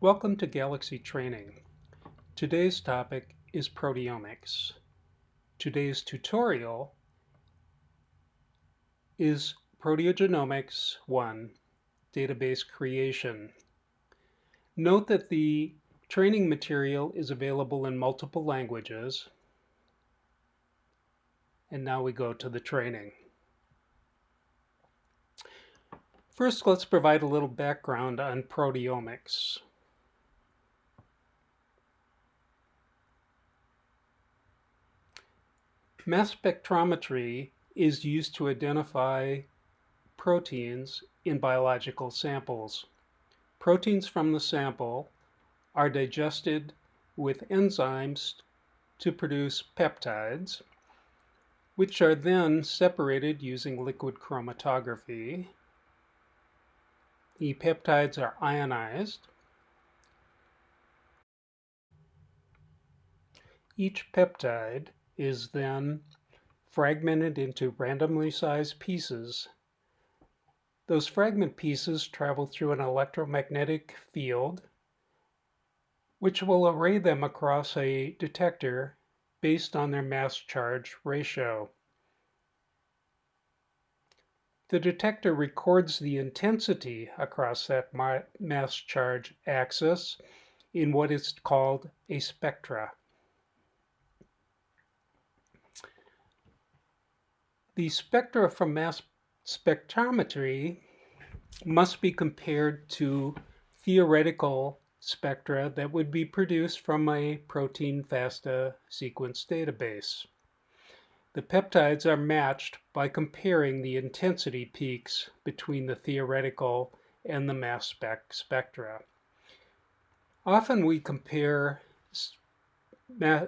Welcome to Galaxy Training. Today's topic is proteomics. Today's tutorial is Proteogenomics 1, Database Creation. Note that the training material is available in multiple languages. And now we go to the training. First, let's provide a little background on proteomics. Mass spectrometry is used to identify proteins in biological samples. Proteins from the sample are digested with enzymes to produce peptides, which are then separated using liquid chromatography the peptides are ionized. Each peptide is then fragmented into randomly sized pieces. Those fragment pieces travel through an electromagnetic field which will array them across a detector based on their mass charge ratio. The detector records the intensity across that mass charge axis in what is called a spectra. The spectra from mass spectrometry must be compared to theoretical spectra that would be produced from a protein FASTA sequence database. The peptides are matched by comparing the intensity peaks between the theoretical and the mass spec spectra. Often we compare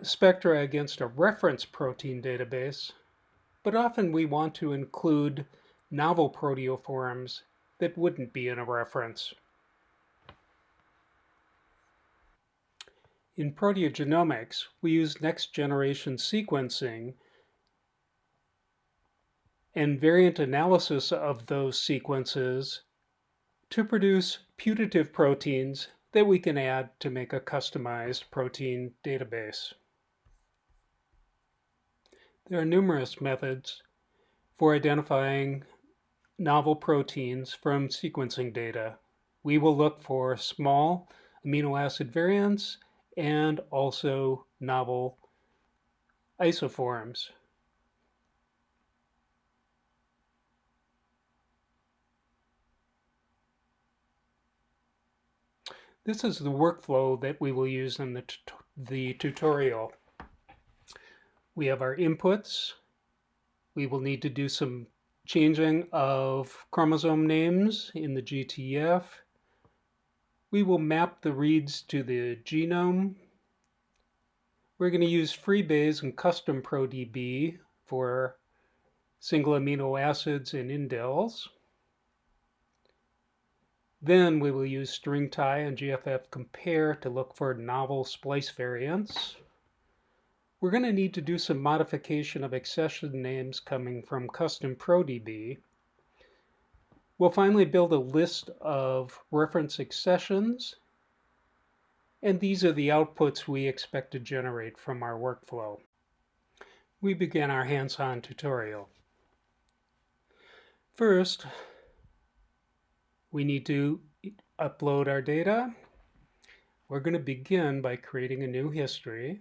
spectra against a reference protein database, but often we want to include novel proteoforms that wouldn't be in a reference. In proteogenomics, we use next-generation sequencing and variant analysis of those sequences to produce putative proteins that we can add to make a customized protein database. There are numerous methods for identifying novel proteins from sequencing data. We will look for small amino acid variants and also novel isoforms. This is the workflow that we will use in the, the tutorial. We have our inputs. We will need to do some changing of chromosome names in the GTF. We will map the reads to the genome. We're going to use FreeBayes and Custom ProDB for single amino acids and indels. Then we will use StringTie and GFF compare to look for novel splice variants. We're going to need to do some modification of accession names coming from custom ProDB. We'll finally build a list of reference accessions, and these are the outputs we expect to generate from our workflow. We begin our hands-on tutorial. First, we need to upload our data. We're going to begin by creating a new history.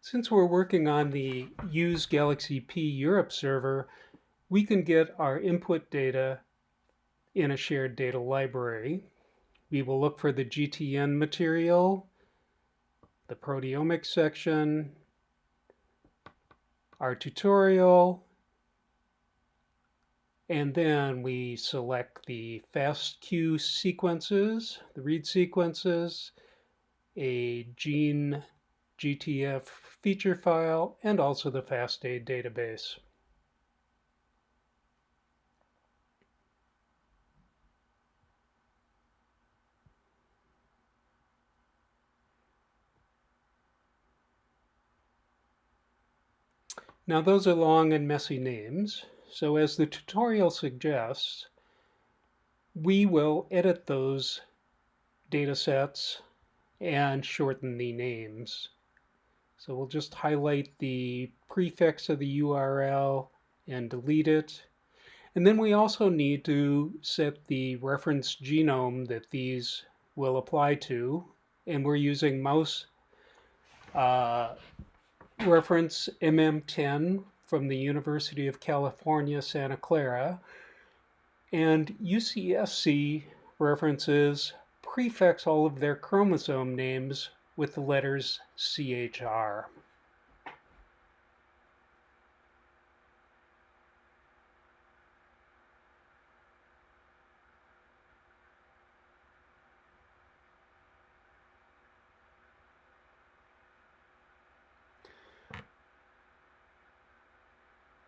Since we're working on the Use Galaxy P Europe server, we can get our input data in a shared data library. We will look for the GTN material, the proteomics section, our tutorial, and then we select the FASTQ sequences, the read sequences, a gene GTF feature file, and also the FASTA database. Now those are long and messy names. So as the tutorial suggests, we will edit those data sets and shorten the names. So we'll just highlight the prefix of the URL and delete it. And then we also need to set the reference genome that these will apply to. And we're using mouse uh, reference MM10 from the University of California, Santa Clara. And UCSC references prefix all of their chromosome names with the letters CHR.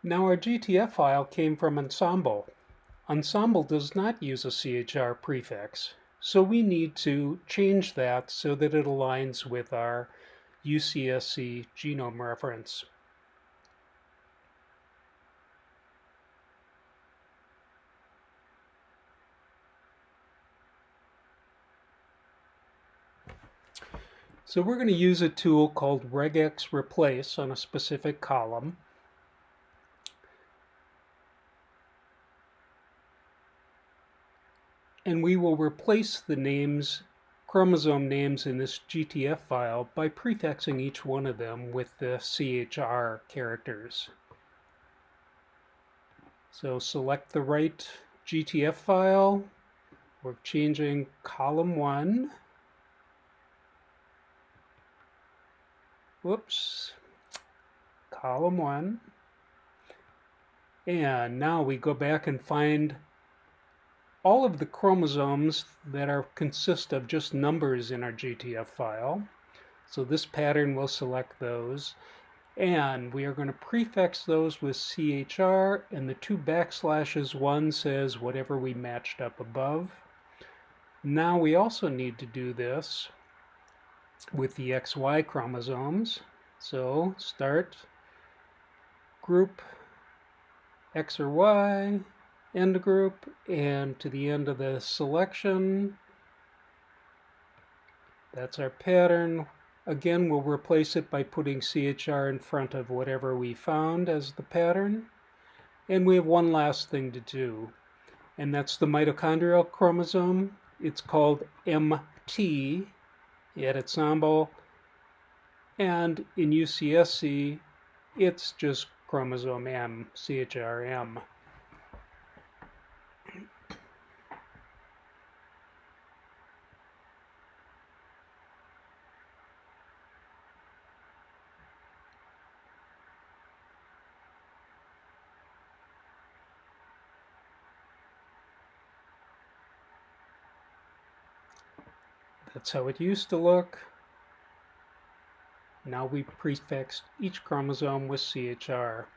Now our GTF file came from Ensembl. Ensembl does not use a CHR prefix. So we need to change that so that it aligns with our UCSC genome reference. So we're going to use a tool called regex replace on a specific column. And we will replace the names, chromosome names in this GTF file by prefixing each one of them with the CHR characters. So select the right GTF file. We're changing column 1. Whoops. Column 1. And now we go back and find all of the chromosomes that are consist of just numbers in our GTF file. So this pattern will select those. And we are going to prefix those with CHR, and the two backslashes, one says whatever we matched up above. Now we also need to do this with the XY chromosomes. So start, group X or Y, end group and to the end of the selection. That's our pattern. Again, we'll replace it by putting CHR in front of whatever we found as the pattern. And we have one last thing to do, and that's the mitochondrial chromosome. It's called MT at Ensembl, and in UCSC, it's just chromosome M, CHRM. That's how it used to look. Now we prefixed each chromosome with CHR.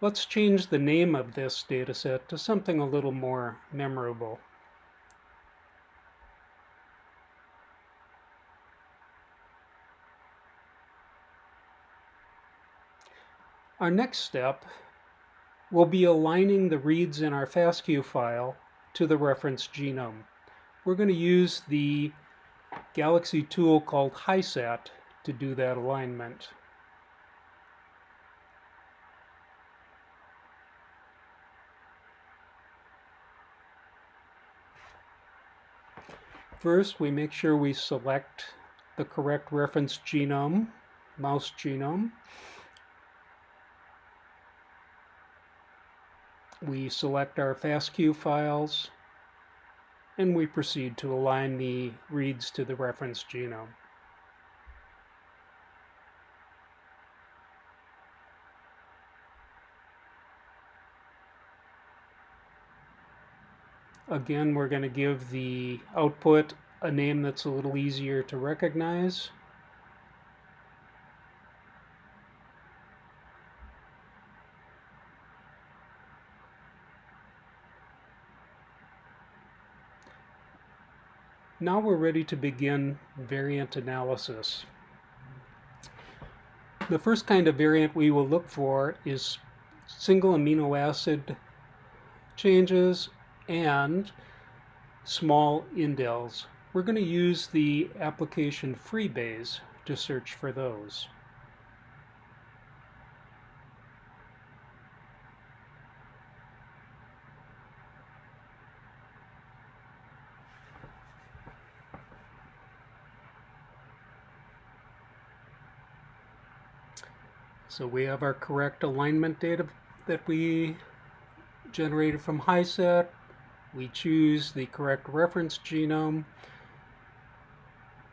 Let's change the name of this dataset to something a little more memorable. Our next step will be aligning the reads in our FASTQ file to the reference genome we're going to use the Galaxy tool called HiSat to do that alignment. First, we make sure we select the correct reference genome, mouse genome. We select our FASTQ files and we proceed to align the reads to the reference genome. Again, we're going to give the output a name that's a little easier to recognize. Now we're ready to begin variant analysis. The first kind of variant we will look for is single amino acid changes and small indels. We're going to use the application FreeBayes to search for those. So we have our correct alignment data that we generated from HiSat. We choose the correct reference genome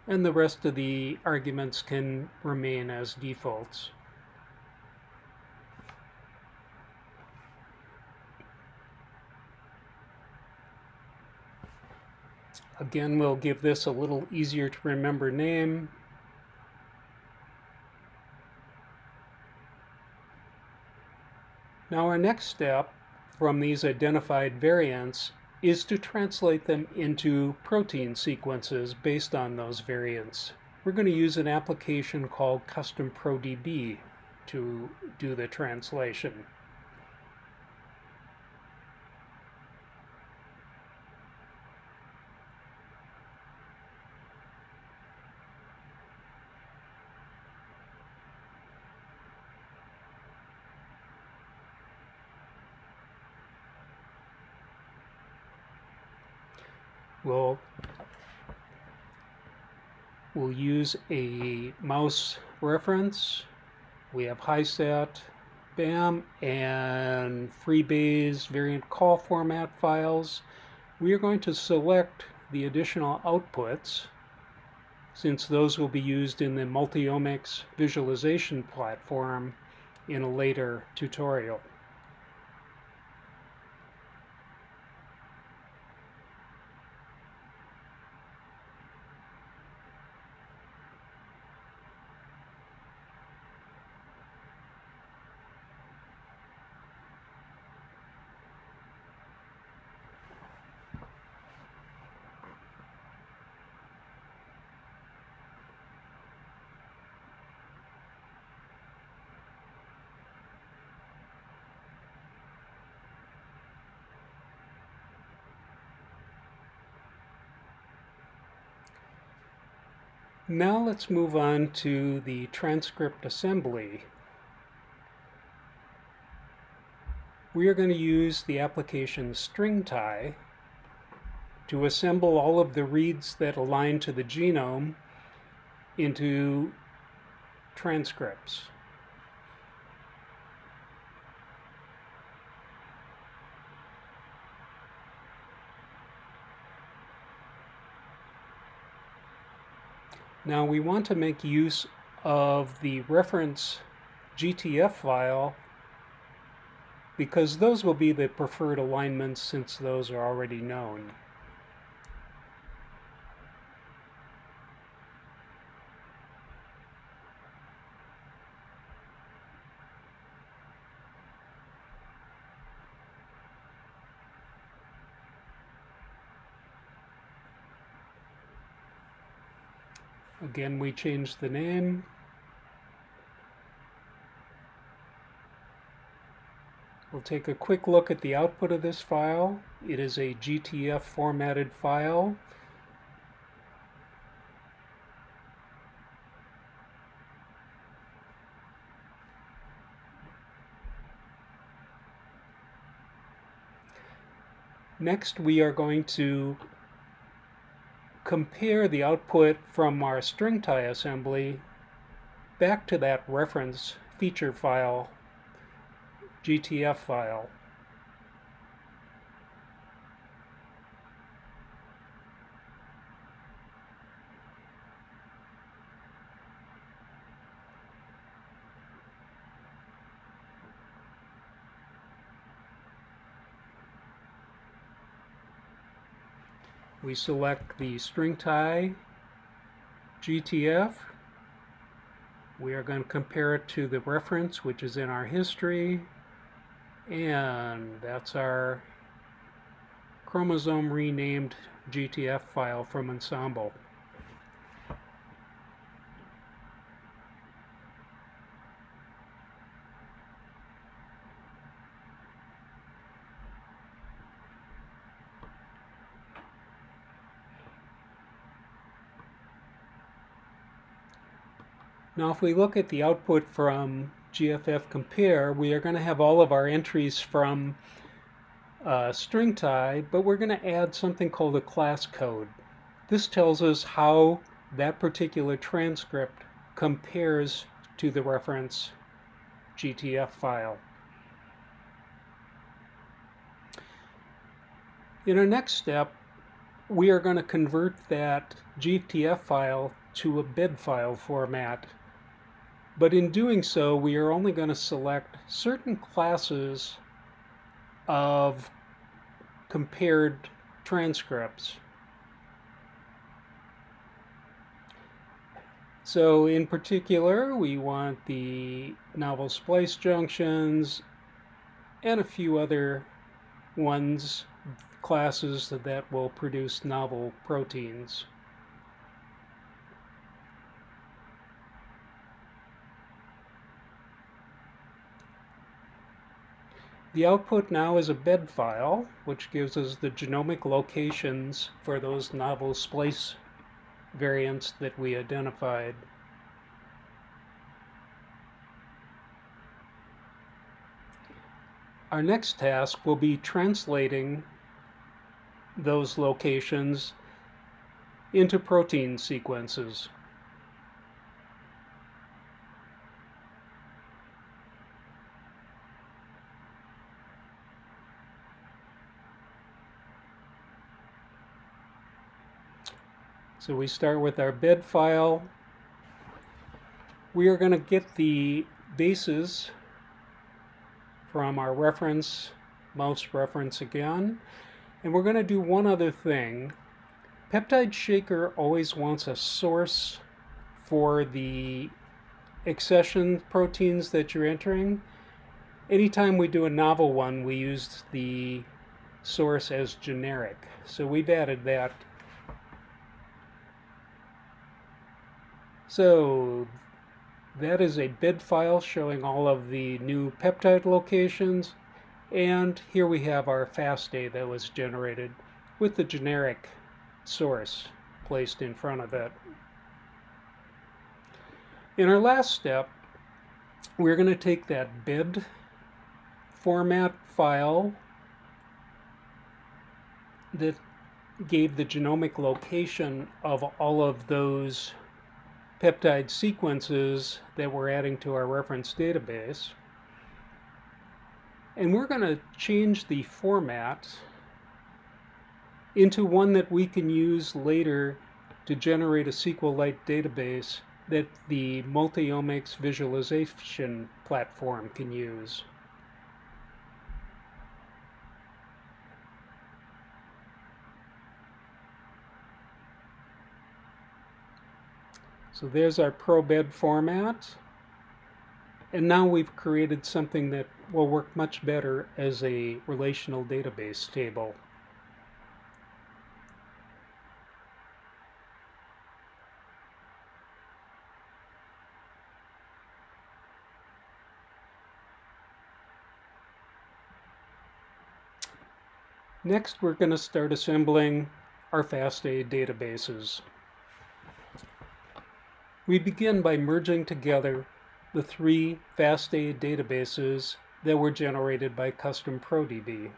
and the rest of the arguments can remain as defaults. Again, we'll give this a little easier to remember name. Now our next step from these identified variants is to translate them into protein sequences based on those variants. We're going to use an application called Custom ProDB to do the translation. we'll we'll use a mouse reference. We have HiSat, BAM, and FreeBayes variant call format files. We are going to select the additional outputs since those will be used in the multiomics visualization platform in a later tutorial. Now let's move on to the transcript assembly. We are going to use the application StringTie to assemble all of the reads that align to the genome into transcripts. Now we want to make use of the reference GTF file because those will be the preferred alignments since those are already known. Again, we change the name. We'll take a quick look at the output of this file. It is a GTF formatted file. Next, we are going to compare the output from our StringTie assembly back to that reference feature file, GTF file. We select the StringTie GTF. We are going to compare it to the reference which is in our history and that's our chromosome renamed GTF file from Ensembl. Now if we look at the output from GFF compare, we are going to have all of our entries from uh, StringTie, but we're going to add something called a class code. This tells us how that particular transcript compares to the reference GTF file. In our next step, we are going to convert that GTF file to a bed file format. But in doing so, we are only going to select certain classes of compared transcripts. So in particular, we want the novel splice junctions and a few other ones, classes that will produce novel proteins. The output now is a bed file, which gives us the genomic locations for those novel splice variants that we identified. Our next task will be translating those locations into protein sequences. So we start with our bed file. We are going to get the bases from our reference, mouse reference again. And we're going to do one other thing. Peptide Shaker always wants a source for the accession proteins that you're entering. Anytime we do a novel one, we use the source as generic. So we've added that So that is a bed file showing all of the new peptide locations. And here we have our FASTA that was generated with the generic source placed in front of it. In our last step, we're going to take that bed format file that gave the genomic location of all of those peptide sequences that we're adding to our reference database. And we're going to change the format into one that we can use later to generate a SQLite database that the multiomics visualization platform can use. So there's our ProBed format. And now we've created something that will work much better as a relational database table. Next, we're going to start assembling our FASTA databases. We begin by merging together the three FASTA databases that were generated by Custom ProDB.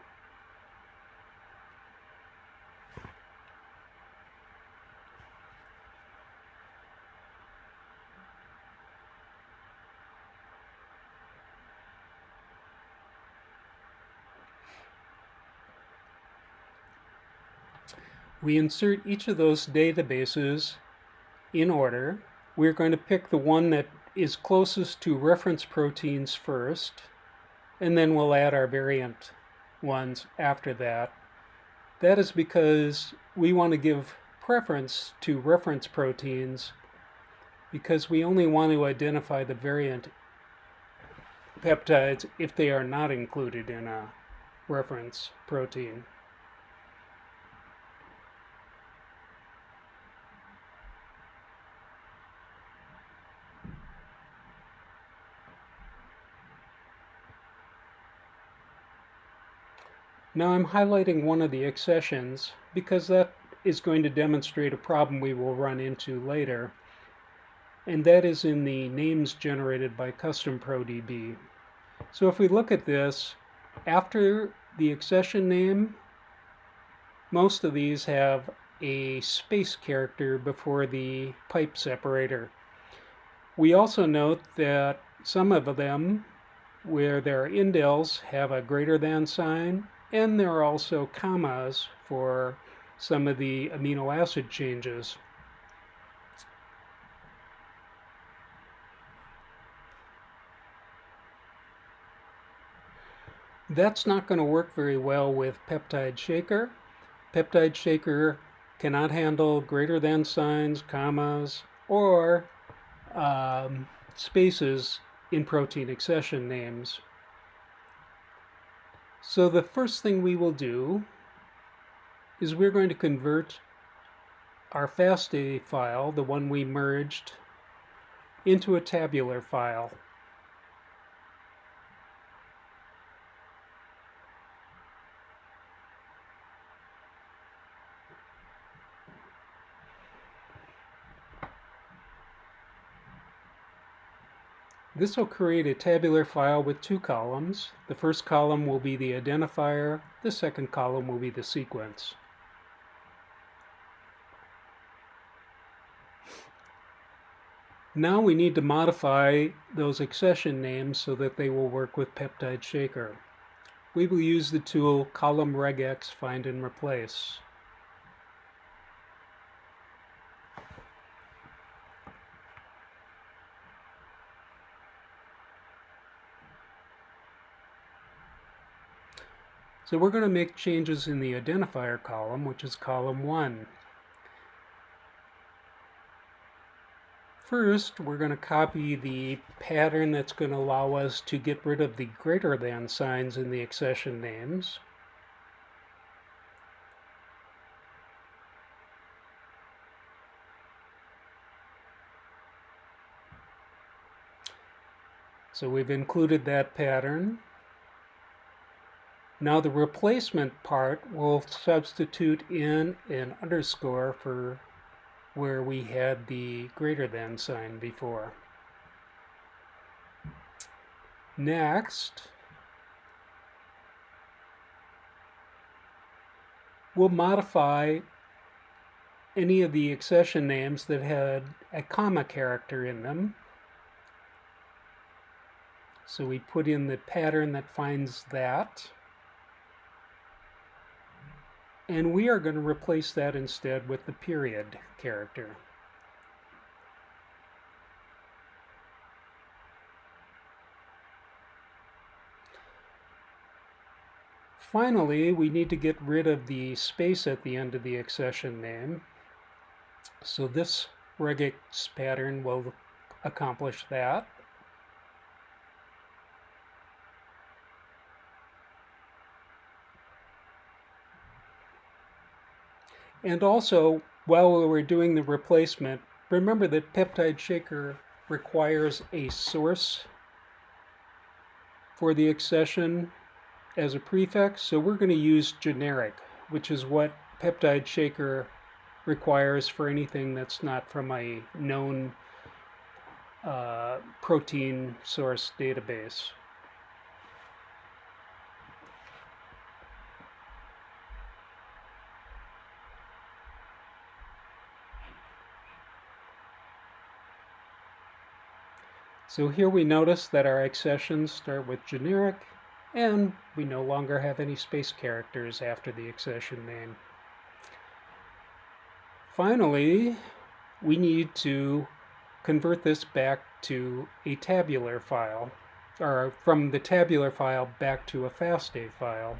We insert each of those databases in order we're going to pick the one that is closest to reference proteins first, and then we'll add our variant ones after that. That is because we want to give preference to reference proteins because we only want to identify the variant peptides if they are not included in a reference protein. Now I'm highlighting one of the accessions because that is going to demonstrate a problem we will run into later. and that is in the names generated by Custom ProDB. So if we look at this, after the accession name, most of these have a space character before the pipe separator. We also note that some of them, where there are indels, have a greater than sign, and there are also commas for some of the amino acid changes. That's not going to work very well with peptide shaker. Peptide shaker cannot handle greater than signs, commas, or um, spaces in protein accession names. So the first thing we will do is we're going to convert our FASTA file, the one we merged, into a tabular file. This will create a tabular file with two columns. The first column will be the identifier, the second column will be the sequence. Now we need to modify those accession names so that they will work with Peptide Shaker. We will use the tool column regex find and replace. So we're going to make changes in the identifier column, which is column 1. First, we're going to copy the pattern that's going to allow us to get rid of the greater than signs in the accession names. So we've included that pattern. Now the replacement part will substitute in an underscore for where we had the greater than sign before. Next, we'll modify any of the accession names that had a comma character in them. So we put in the pattern that finds that. And we are going to replace that instead with the period character. Finally, we need to get rid of the space at the end of the accession name. So this regex pattern will accomplish that. And also, while we were doing the replacement, remember that Peptide Shaker requires a source for the accession as a prefix, so we're going to use generic, which is what Peptide Shaker requires for anything that's not from a known uh, protein source database. So here we notice that our accessions start with generic and we no longer have any space characters after the accession name. Finally, we need to convert this back to a tabular file, or from the tabular file back to a FASTA file.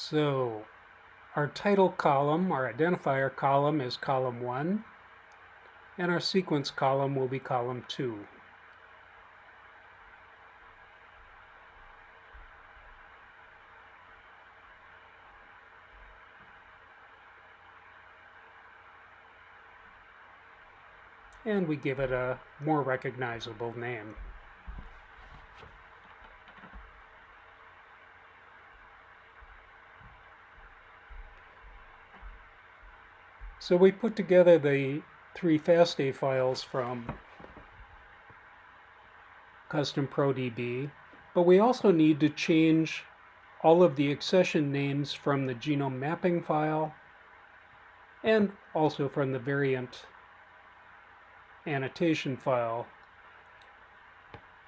So our title column, our identifier column is column 1, and our sequence column will be column 2. and we give it a more recognizable name. So we put together the three FASTA files from custom ProDB, but we also need to change all of the accession names from the genome mapping file and also from the variant annotation file.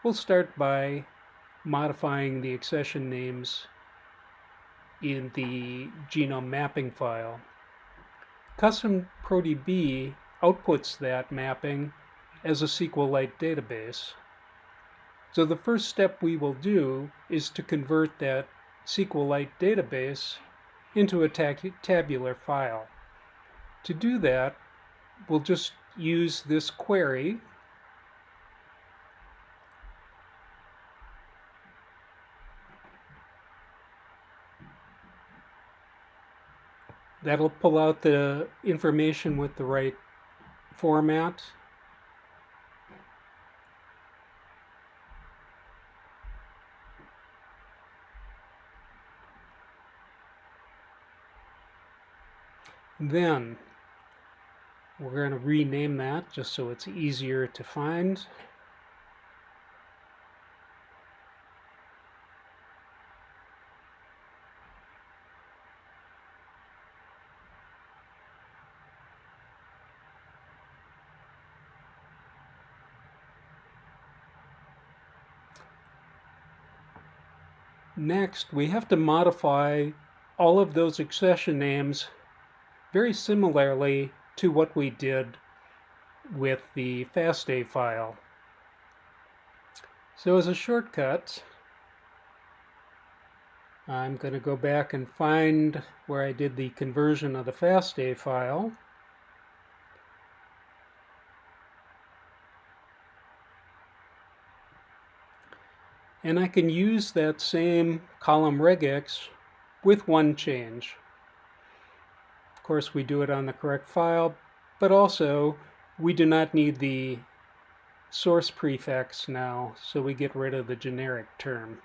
We'll start by modifying the accession names in the genome mapping file. Custom ProDB outputs that mapping as a SQLite database. So the first step we will do is to convert that SQLite database into a tabular file. To do that, we'll just use this query That'll pull out the information with the right format. Then we're going to rename that just so it's easier to find. Next, we have to modify all of those accession names very similarly to what we did with the FASTA file. So as a shortcut, I'm going to go back and find where I did the conversion of the FASTA file. And I can use that same column regex with one change. Of course, we do it on the correct file, but also we do not need the source prefix now, so we get rid of the generic term.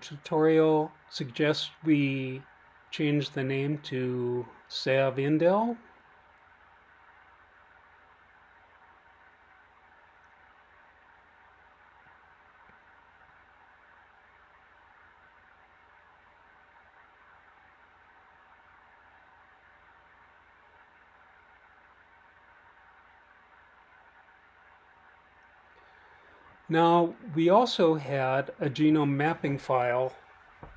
Tutorial suggests we change the name to Savindel. Now, we also had a genome mapping file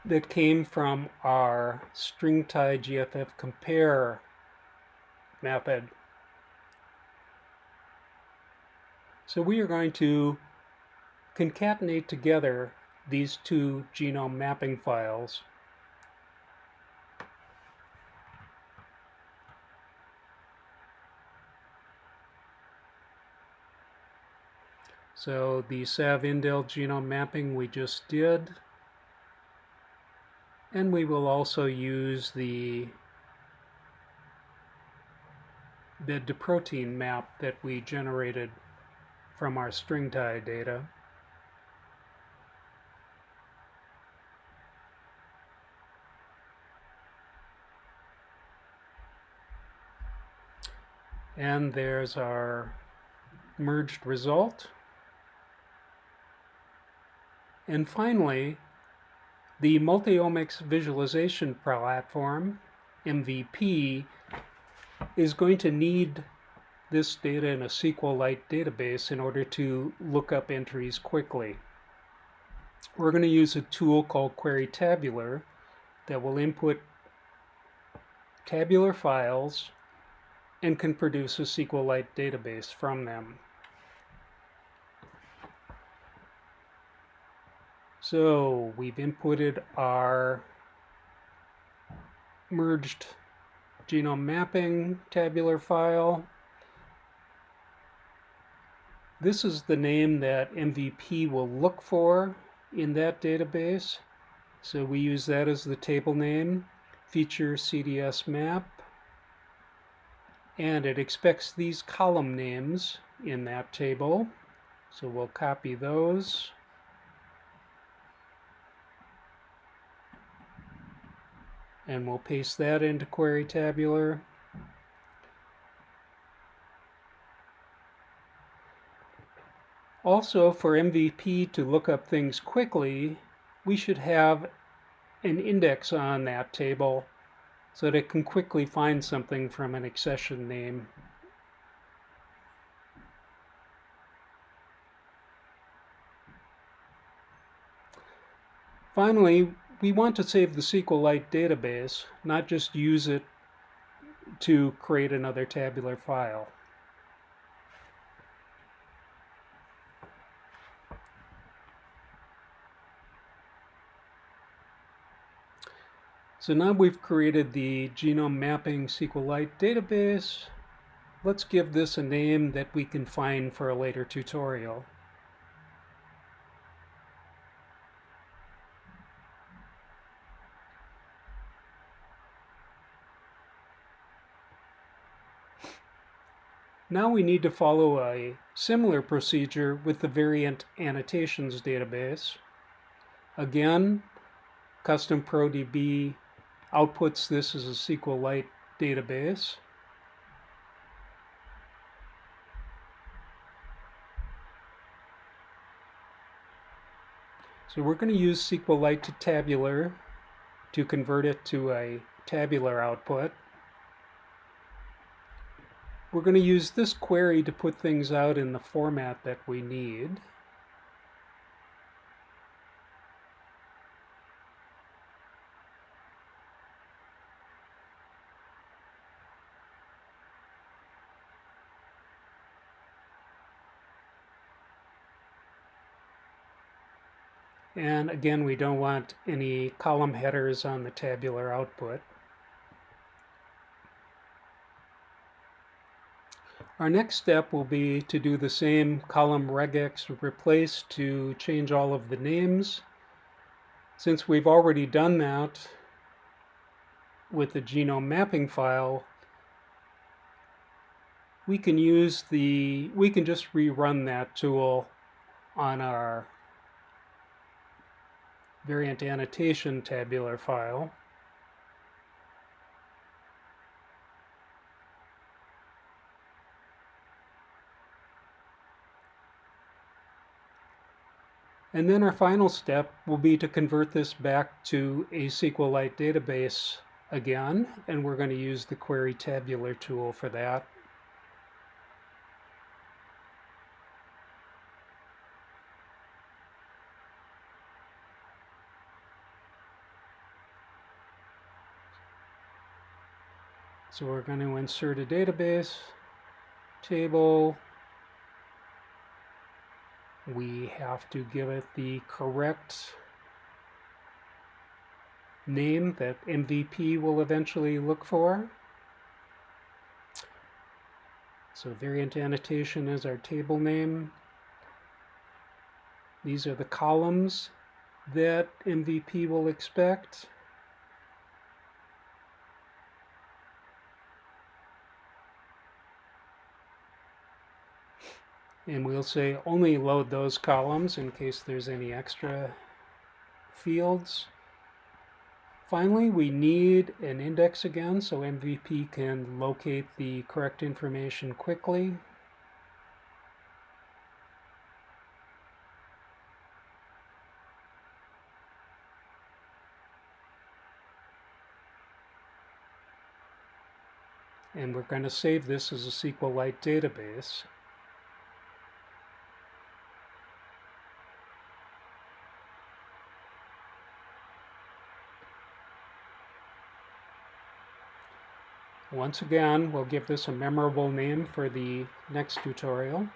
that came from our stringtie GFF compare method. So we are going to concatenate together these two genome mapping files So the SAV-Indel genome mapping we just did. And we will also use the bed to protein map that we generated from our stringtie data. And there's our merged result. And finally, the Multiomics Visualization Platform, MVP, is going to need this data in a SQLite database in order to look up entries quickly. We're going to use a tool called Query Tabular that will input tabular files and can produce a SQLite database from them. So we've inputted our merged genome mapping tabular file. This is the name that MVP will look for in that database. So we use that as the table name, feature CDS map. And it expects these column names in that table. So we'll copy those. And we'll paste that into query tabular. Also, for MVP to look up things quickly, we should have an index on that table so that it can quickly find something from an accession name. Finally, we want to save the SQLite database, not just use it to create another tabular file. So now we've created the genome mapping SQLite database. Let's give this a name that we can find for a later tutorial. Now we need to follow a similar procedure with the variant annotations database. Again, custom ProDB outputs this as a SQLite database. So we're going to use SQLite to tabular to convert it to a tabular output. We're going to use this query to put things out in the format that we need. And again, we don't want any column headers on the tabular output. Our next step will be to do the same column regex replace to change all of the names. Since we've already done that with the genome mapping file, we can use the, we can just rerun that tool on our variant annotation tabular file. And then our final step will be to convert this back to a SQLite database again, and we're going to use the query tabular tool for that. So we're going to insert a database table we have to give it the correct name that MVP will eventually look for. So variant annotation is our table name. These are the columns that MVP will expect. And we'll say only load those columns in case there's any extra fields. Finally, we need an index again so MVP can locate the correct information quickly. And we're going to save this as a SQLite database. Once again, we'll give this a memorable name for the next tutorial.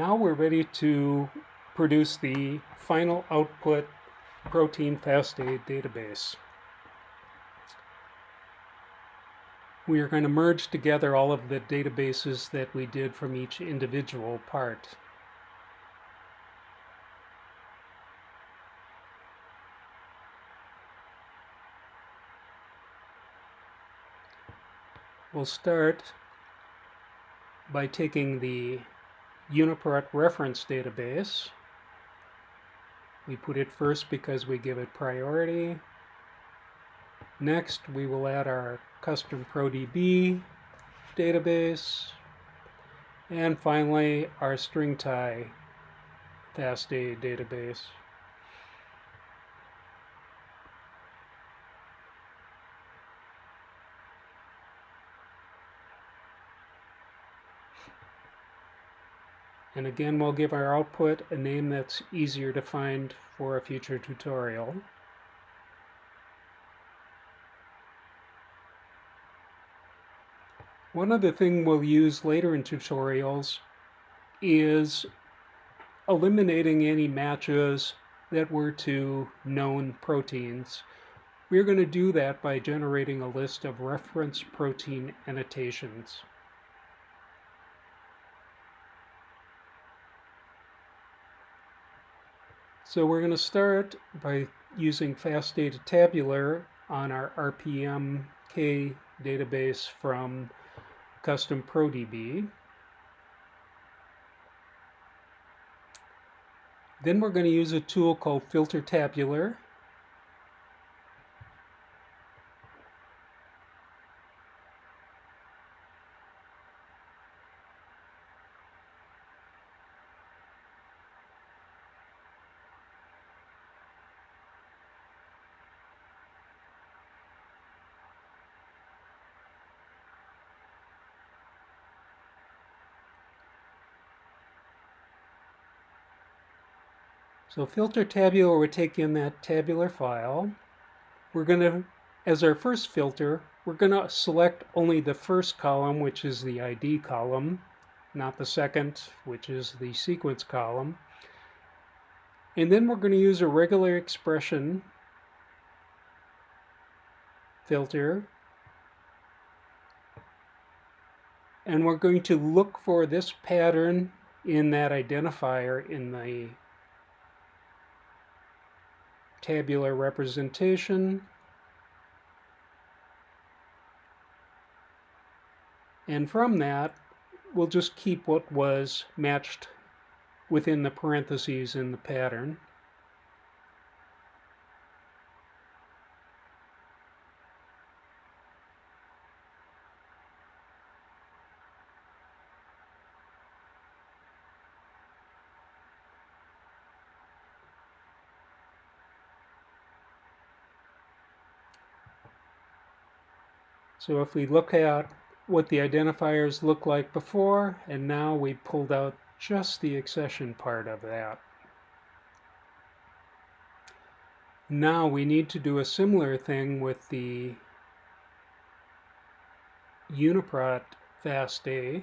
Now we're ready to produce the final output protein FASTA database. We are going to merge together all of the databases that we did from each individual part. We'll start by taking the UniProt reference database. We put it first because we give it priority. Next, we will add our custom ProDB database. And finally, our StringTie FASTA database. And again, we'll give our output a name that's easier to find for a future tutorial. One other thing we'll use later in tutorials is eliminating any matches that were to known proteins. We're going to do that by generating a list of reference protein annotations. So we're going to start by using FASTA to Tabular on our RPMK database from Custom ProDB. Then we're going to use a tool called Filter Tabular So filter tabular would take in that tabular file. We're going to, as our first filter, we're going to select only the first column, which is the ID column, not the second, which is the sequence column. And then we're going to use a regular expression filter. And we're going to look for this pattern in that identifier in the tabular representation. And from that, we'll just keep what was matched within the parentheses in the pattern. So if we look at what the identifiers look like before, and now we pulled out just the accession part of that. Now we need to do a similar thing with the UniProt FASTA.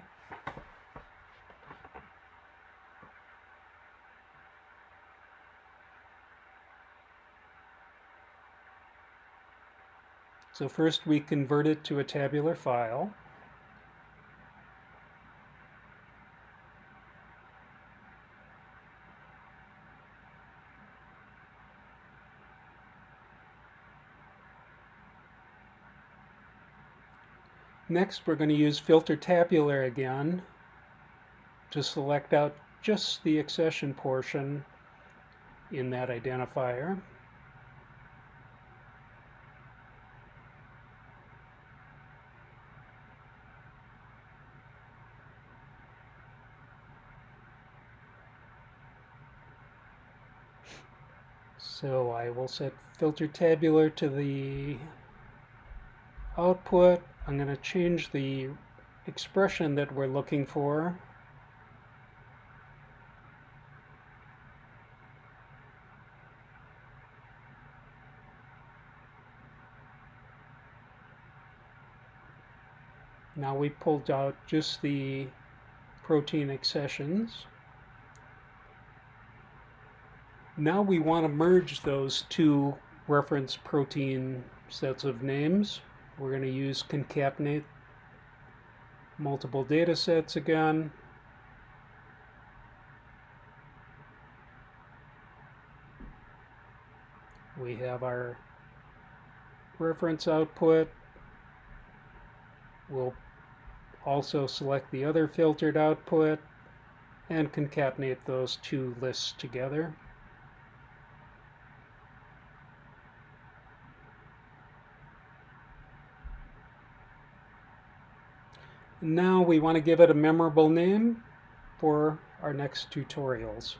So first we convert it to a tabular file. Next, we're going to use Filter Tabular again to select out just the accession portion in that identifier. So I will set filter tabular to the output. I'm going to change the expression that we're looking for. Now we pulled out just the protein accessions. Now we want to merge those two reference protein sets of names. We're going to use concatenate multiple data sets again. We have our reference output. We'll also select the other filtered output and concatenate those two lists together. Now we want to give it a memorable name for our next tutorials.